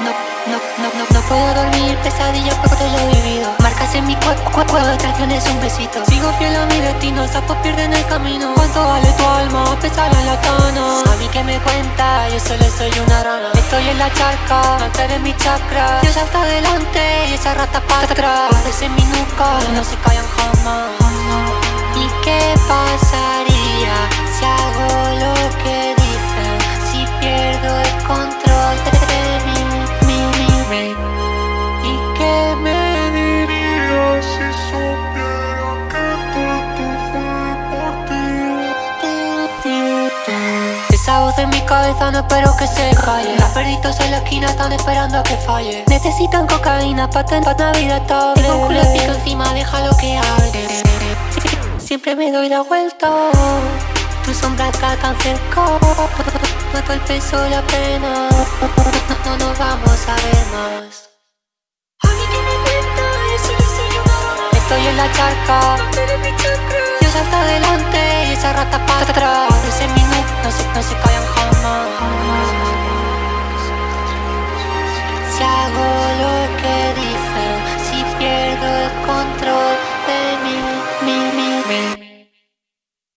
no, no, no, no, no puedo dormir, pesadillas porque te lo vivido. Marcas en mi cuerpo, cuerpo traiciones un besito. Sigo fiel a mi destino, sapos pierden el camino. ¿Cuánto vale tu alma, pesar en la cana? A mí que me cuenta, yo solo soy una rana. Estoy en la charca, no de mi chakra. Dios hasta adelante y esa rata para atrás. En mi nuca, no se Esa voz en mi cabeza no espero que se calle. Las perritos en la esquina están esperando a que falle. Necesitan cocaína pa' tener Navidad estable Tengo un culo pico encima, déjalo que hable Siempre me doy la vuelta. Tu sombra acá tan cerca. Noto el peso la pena. No, no nos vamos a ver más. Yo Estoy en la charca. Dios hasta adelante y esa rata para atrás 年か